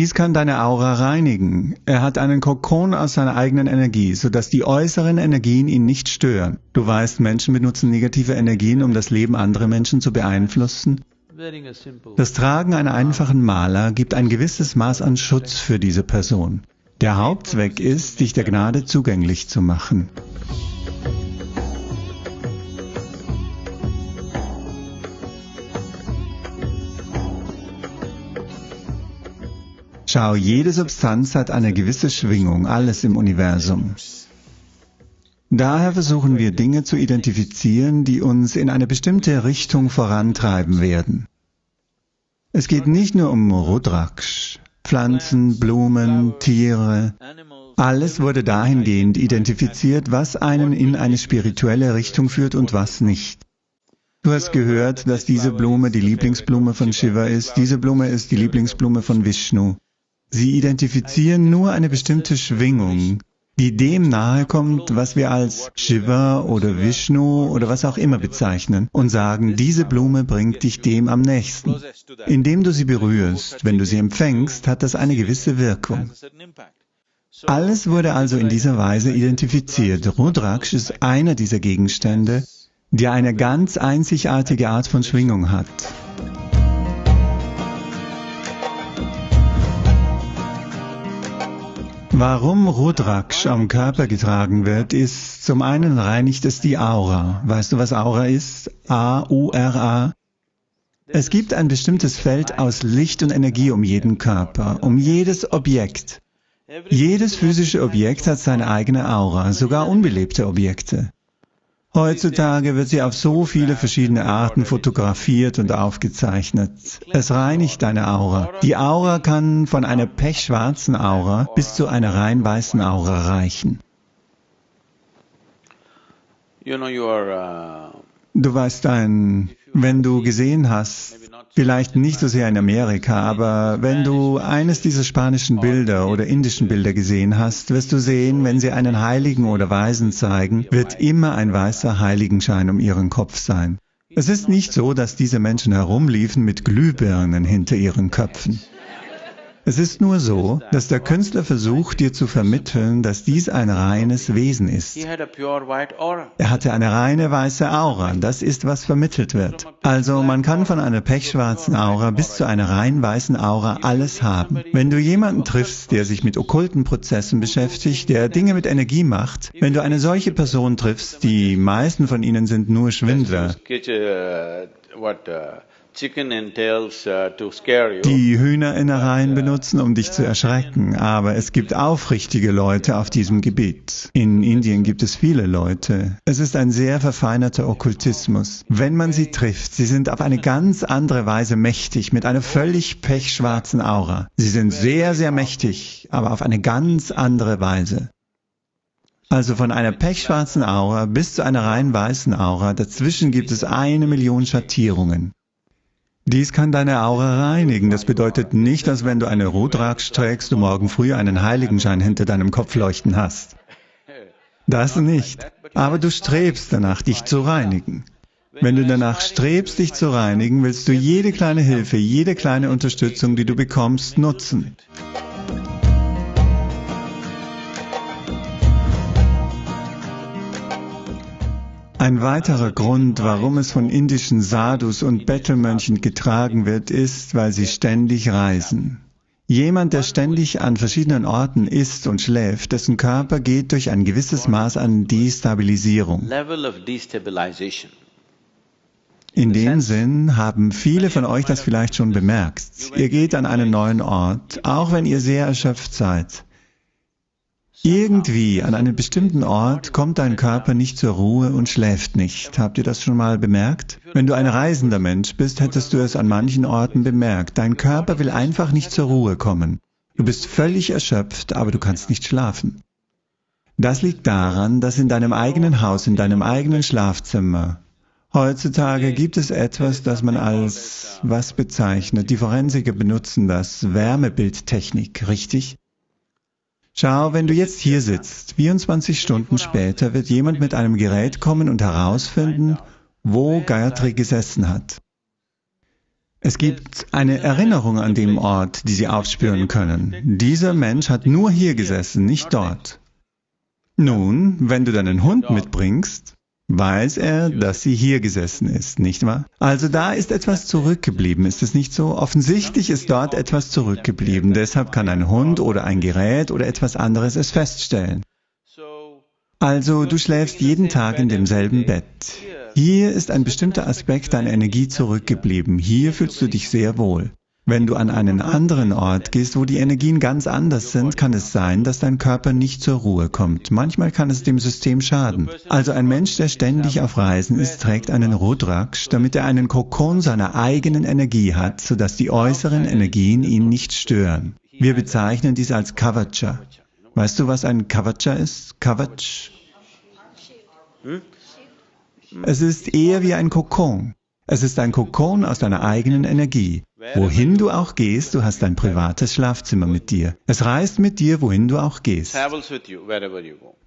Dies kann deine Aura reinigen. Er hat einen Kokon aus seiner eigenen Energie, sodass die äußeren Energien ihn nicht stören. Du weißt, Menschen benutzen negative Energien, um das Leben anderer Menschen zu beeinflussen. Das Tragen einer einfachen Maler gibt ein gewisses Maß an Schutz für diese Person. Der Hauptzweck ist, dich der Gnade zugänglich zu machen. Schau, jede Substanz hat eine gewisse Schwingung, alles im Universum. Daher versuchen wir Dinge zu identifizieren, die uns in eine bestimmte Richtung vorantreiben werden. Es geht nicht nur um Rudraksh, Pflanzen, Blumen, Tiere. Alles wurde dahingehend identifiziert, was einen in eine spirituelle Richtung führt und was nicht. Du hast gehört, dass diese Blume die Lieblingsblume von Shiva ist, diese Blume ist die Lieblingsblume von Vishnu. Sie identifizieren nur eine bestimmte Schwingung, die dem nahe kommt, was wir als Shiva oder Vishnu oder was auch immer bezeichnen und sagen, diese Blume bringt dich dem am nächsten. Indem du sie berührst, wenn du sie empfängst, hat das eine gewisse Wirkung. Alles wurde also in dieser Weise identifiziert. Rudraksh ist einer dieser Gegenstände, der eine ganz einzigartige Art von Schwingung hat. Warum Rudraksh am Körper getragen wird, ist zum einen reinigt es die Aura. Weißt du, was Aura ist? A-U-R-A. Es gibt ein bestimmtes Feld aus Licht und Energie um jeden Körper, um jedes Objekt. Jedes physische Objekt hat seine eigene Aura, sogar unbelebte Objekte. Heutzutage wird sie auf so viele verschiedene Arten fotografiert und aufgezeichnet. Es reinigt deine Aura. Die Aura kann von einer pechschwarzen Aura bis zu einer rein weißen Aura reichen. Uh, du weißt ein, wenn du gesehen hast, Vielleicht nicht so sehr in Amerika, aber wenn du eines dieser spanischen Bilder oder indischen Bilder gesehen hast, wirst du sehen, wenn sie einen Heiligen oder Weisen zeigen, wird immer ein weißer Heiligenschein um ihren Kopf sein. Es ist nicht so, dass diese Menschen herumliefen mit Glühbirnen hinter ihren Köpfen. Es ist nur so, dass der Künstler versucht, dir zu vermitteln, dass dies ein reines Wesen ist. Er hatte eine reine weiße Aura, das ist, was vermittelt wird. Also man kann von einer pechschwarzen Aura bis zu einer rein weißen Aura alles haben. Wenn du jemanden triffst, der sich mit okkulten Prozessen beschäftigt, der Dinge mit Energie macht, wenn du eine solche Person triffst, die meisten von ihnen sind nur Schwindler, Uh, die Hühnerinnereien benutzen, um dich zu erschrecken, aber es gibt aufrichtige Leute auf diesem Gebiet. In Indien gibt es viele Leute. Es ist ein sehr verfeinerter Okkultismus. Wenn man sie trifft, sie sind auf eine ganz andere Weise mächtig, mit einer völlig pechschwarzen Aura. Sie sind sehr, sehr mächtig, aber auf eine ganz andere Weise. Also von einer pechschwarzen Aura bis zu einer rein weißen Aura, dazwischen gibt es eine Million Schattierungen. Dies kann deine Aura reinigen. Das bedeutet nicht, dass wenn du eine Rudraksh trägst, du morgen früh einen Heiligenschein hinter deinem Kopf leuchten hast. Das nicht. Aber du strebst danach, dich zu reinigen. Wenn du danach strebst, dich zu reinigen, willst du jede kleine Hilfe, jede kleine Unterstützung, die du bekommst, nutzen. Ein weiterer Grund, warum es von indischen Sadhus und Bettelmönchen getragen wird, ist, weil sie ständig reisen. Jemand, der ständig an verschiedenen Orten ist und schläft, dessen Körper geht durch ein gewisses Maß an Destabilisierung. In dem Sinn haben viele von euch das vielleicht schon bemerkt. Ihr geht an einen neuen Ort, auch wenn ihr sehr erschöpft seid. Irgendwie an einem bestimmten Ort kommt dein Körper nicht zur Ruhe und schläft nicht. Habt ihr das schon mal bemerkt? Wenn du ein reisender Mensch bist, hättest du es an manchen Orten bemerkt. Dein Körper will einfach nicht zur Ruhe kommen. Du bist völlig erschöpft, aber du kannst nicht schlafen. Das liegt daran, dass in deinem eigenen Haus, in deinem eigenen Schlafzimmer, Heutzutage gibt es etwas, das man als was bezeichnet. Die Forensiker benutzen das Wärmebildtechnik, richtig? Schau, wenn du jetzt hier sitzt, 24 Stunden später wird jemand mit einem Gerät kommen und herausfinden, wo Gayatri gesessen hat. Es gibt eine Erinnerung an dem Ort, die Sie aufspüren können. Dieser Mensch hat nur hier gesessen, nicht dort. Nun, wenn du deinen Hund mitbringst, weiß er, dass sie hier gesessen ist, nicht wahr? Also da ist etwas zurückgeblieben, ist es nicht so? Offensichtlich ist dort etwas zurückgeblieben, deshalb kann ein Hund oder ein Gerät oder etwas anderes es feststellen. Also du schläfst jeden Tag in demselben Bett. Hier ist ein bestimmter Aspekt deiner Energie zurückgeblieben. Hier fühlst du dich sehr wohl. Wenn du an einen anderen Ort gehst, wo die Energien ganz anders sind, kann es sein, dass dein Körper nicht zur Ruhe kommt. Manchmal kann es dem System schaden. Also ein Mensch, der ständig auf Reisen ist, trägt einen Rudraksh, damit er einen Kokon seiner eigenen Energie hat, sodass die äußeren Energien ihn nicht stören. Wir bezeichnen dies als Kavacha. Weißt du, was ein Kavacha ist? Kavach? Hm? Es ist eher wie ein Kokon. Es ist ein Kokon aus deiner eigenen Energie. Wohin du auch gehst, du hast ein privates Schlafzimmer mit dir. Es reist mit dir, wohin du auch gehst.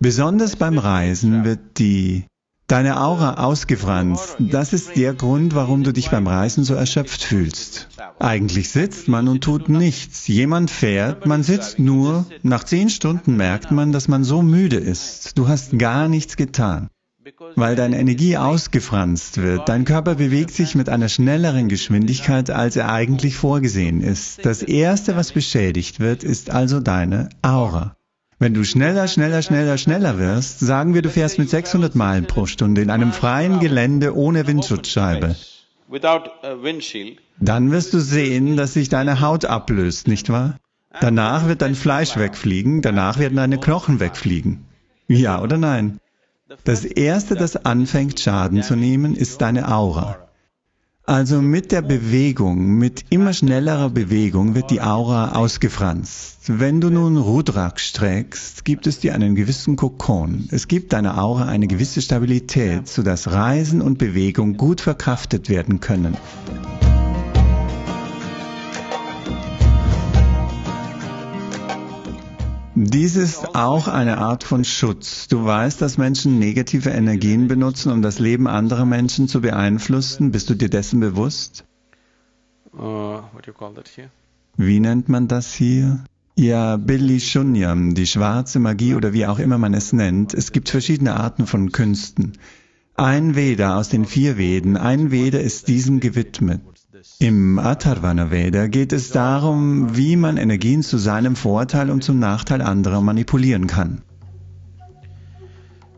Besonders beim Reisen wird die deine Aura ausgefranst. Das ist der Grund, warum du dich beim Reisen so erschöpft fühlst. Eigentlich sitzt man und tut nichts. Jemand fährt, man sitzt nur. Nach zehn Stunden merkt man, dass man so müde ist. Du hast gar nichts getan weil deine Energie ausgefranst wird. Dein Körper bewegt sich mit einer schnelleren Geschwindigkeit, als er eigentlich vorgesehen ist. Das Erste, was beschädigt wird, ist also deine Aura. Wenn du schneller, schneller, schneller, schneller wirst, sagen wir, du fährst mit 600 Meilen pro Stunde in einem freien Gelände ohne Windschutzscheibe, dann wirst du sehen, dass sich deine Haut ablöst, nicht wahr? Danach wird dein Fleisch wegfliegen, danach werden deine Knochen wegfliegen. Ja oder nein? Das Erste, das anfängt Schaden zu nehmen, ist deine Aura. Also mit der Bewegung, mit immer schnellerer Bewegung wird die Aura ausgefranst. Wenn du nun Rudraksh trägst, gibt es dir einen gewissen Kokon. Es gibt deiner Aura eine gewisse Stabilität, sodass Reisen und Bewegung gut verkraftet werden können. Dies ist auch eine Art von Schutz. Du weißt, dass Menschen negative Energien benutzen, um das Leben anderer Menschen zu beeinflussen. Bist du dir dessen bewusst? Uh, wie nennt man das hier? Ja, Billy Shunyam, die schwarze Magie oder wie auch immer man es nennt. Es gibt verschiedene Arten von Künsten. Ein Veda aus den vier Veden, ein Veda ist diesem gewidmet. Im Atharvana Veda geht es darum, wie man Energien zu seinem Vorteil und zum Nachteil anderer manipulieren kann.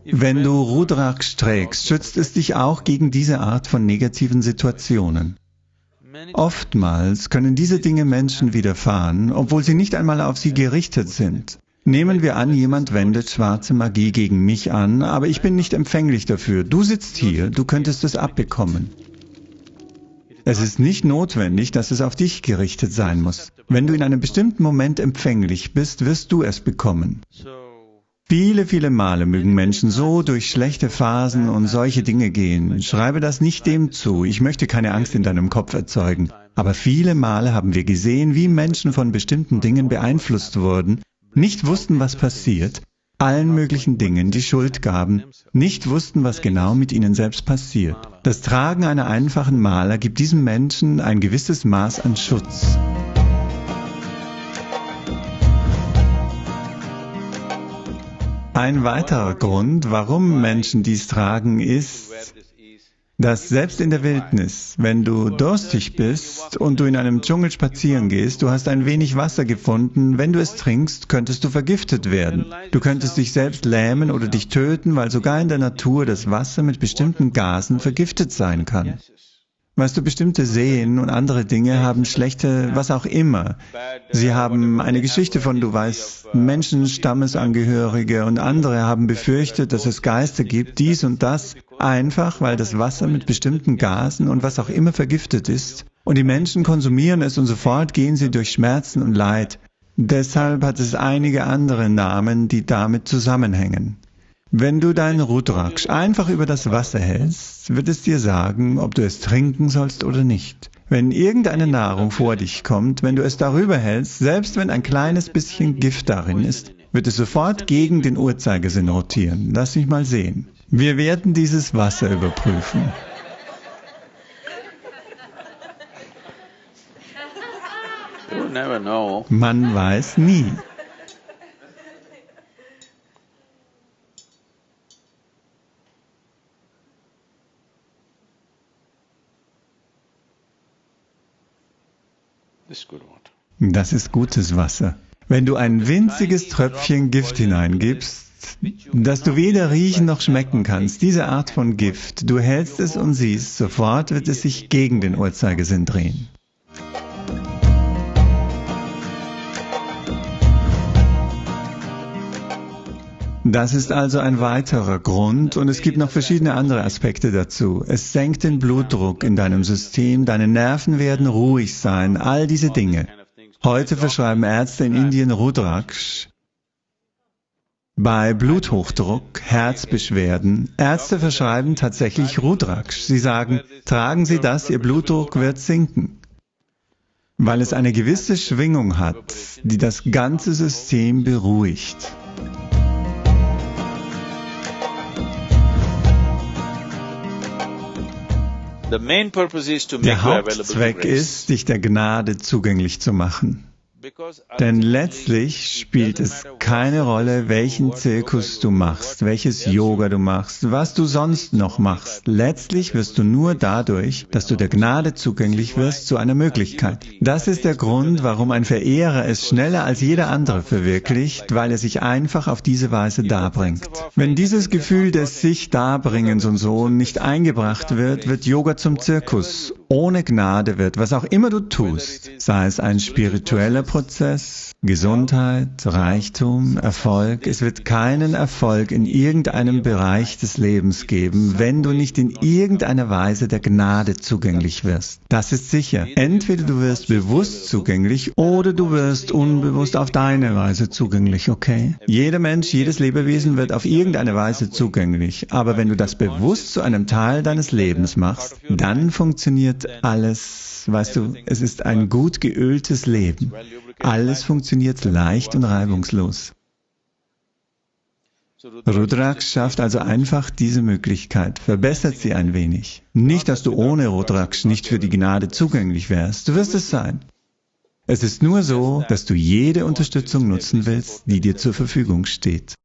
Wenn du Rudraksh trägst, schützt es dich auch gegen diese Art von negativen Situationen. Oftmals können diese Dinge Menschen widerfahren, obwohl sie nicht einmal auf sie gerichtet sind. Nehmen wir an, jemand wendet schwarze Magie gegen mich an, aber ich bin nicht empfänglich dafür. Du sitzt hier, du könntest es abbekommen. Es ist nicht notwendig, dass es auf dich gerichtet sein muss. Wenn du in einem bestimmten Moment empfänglich bist, wirst du es bekommen. Viele, viele Male mögen Menschen so durch schlechte Phasen und solche Dinge gehen. Schreibe das nicht dem zu. Ich möchte keine Angst in deinem Kopf erzeugen. Aber viele Male haben wir gesehen, wie Menschen von bestimmten Dingen beeinflusst wurden, nicht wussten, was passiert, allen möglichen Dingen die Schuld gaben, nicht wussten, was genau mit ihnen selbst passiert. Das Tragen einer einfachen Maler gibt diesem Menschen ein gewisses Maß an Schutz. Ein weiterer Grund, warum Menschen dies tragen, ist, dass selbst in der Wildnis, wenn du durstig bist und du in einem Dschungel spazieren gehst, du hast ein wenig Wasser gefunden, wenn du es trinkst, könntest du vergiftet werden. Du könntest dich selbst lähmen oder dich töten, weil sogar in der Natur das Wasser mit bestimmten Gasen vergiftet sein kann. Weißt du, bestimmte Seen und andere Dinge haben schlechte, was auch immer. Sie haben eine Geschichte von, du weißt, Menschen, Stammesangehörige und andere haben befürchtet, dass es Geister gibt, dies und das, einfach weil das Wasser mit bestimmten Gasen und was auch immer vergiftet ist. Und die Menschen konsumieren es und sofort gehen sie durch Schmerzen und Leid. Deshalb hat es einige andere Namen, die damit zusammenhängen. Wenn du deinen Rudraksh einfach über das Wasser hältst, wird es dir sagen, ob du es trinken sollst oder nicht. Wenn irgendeine Nahrung vor dich kommt, wenn du es darüber hältst, selbst wenn ein kleines bisschen Gift darin ist, wird es sofort gegen den Uhrzeigersinn rotieren. Lass mich mal sehen. Wir werden dieses Wasser überprüfen. Man weiß nie. Das ist gutes Wasser. Wenn du ein winziges Tröpfchen Gift hineingibst, das du weder riechen noch schmecken kannst, diese Art von Gift, du hältst es und siehst, sofort wird es sich gegen den Uhrzeigersinn drehen. Das ist also ein weiterer Grund und es gibt noch verschiedene andere Aspekte dazu. Es senkt den Blutdruck in deinem System, deine Nerven werden ruhig sein, all diese Dinge. Heute verschreiben Ärzte in Indien Rudraksh. Bei Bluthochdruck, Herzbeschwerden, Ärzte verschreiben tatsächlich Rudraksh. Sie sagen, tragen Sie das, Ihr Blutdruck wird sinken. Weil es eine gewisse Schwingung hat, die das ganze System beruhigt. Der Hauptzweck ist, dich der Gnade zugänglich zu machen. Denn letztlich spielt es keine Rolle, welchen Zirkus du machst, welches Yoga du machst, was du sonst noch machst. Letztlich wirst du nur dadurch, dass du der Gnade zugänglich wirst, zu einer Möglichkeit. Das ist der Grund, warum ein Verehrer es schneller als jeder andere verwirklicht, weil er sich einfach auf diese Weise darbringt. Wenn dieses Gefühl des sich Darbringens und so nicht eingebracht wird, wird Yoga zum Zirkus. Ohne Gnade wird, was auch immer du tust, sei es ein spiritueller Prozess, Gesundheit, Reichtum, Erfolg. Es wird keinen Erfolg in irgendeinem Bereich des Lebens geben, wenn du nicht in irgendeiner Weise der Gnade zugänglich wirst. Das ist sicher. Entweder du wirst bewusst zugänglich oder du wirst unbewusst auf deine Weise zugänglich, okay? Jeder Mensch, jedes Lebewesen wird auf irgendeine Weise zugänglich. Aber wenn du das bewusst zu einem Teil deines Lebens machst, dann funktioniert alles, weißt du, es ist ein gut geöltes Leben. Alles funktioniert leicht und reibungslos. Rudraksh schafft also einfach diese Möglichkeit, verbessert sie ein wenig. Nicht, dass du ohne Rudraksh nicht für die Gnade zugänglich wärst, du wirst es sein. Es ist nur so, dass du jede Unterstützung nutzen willst, die dir zur Verfügung steht.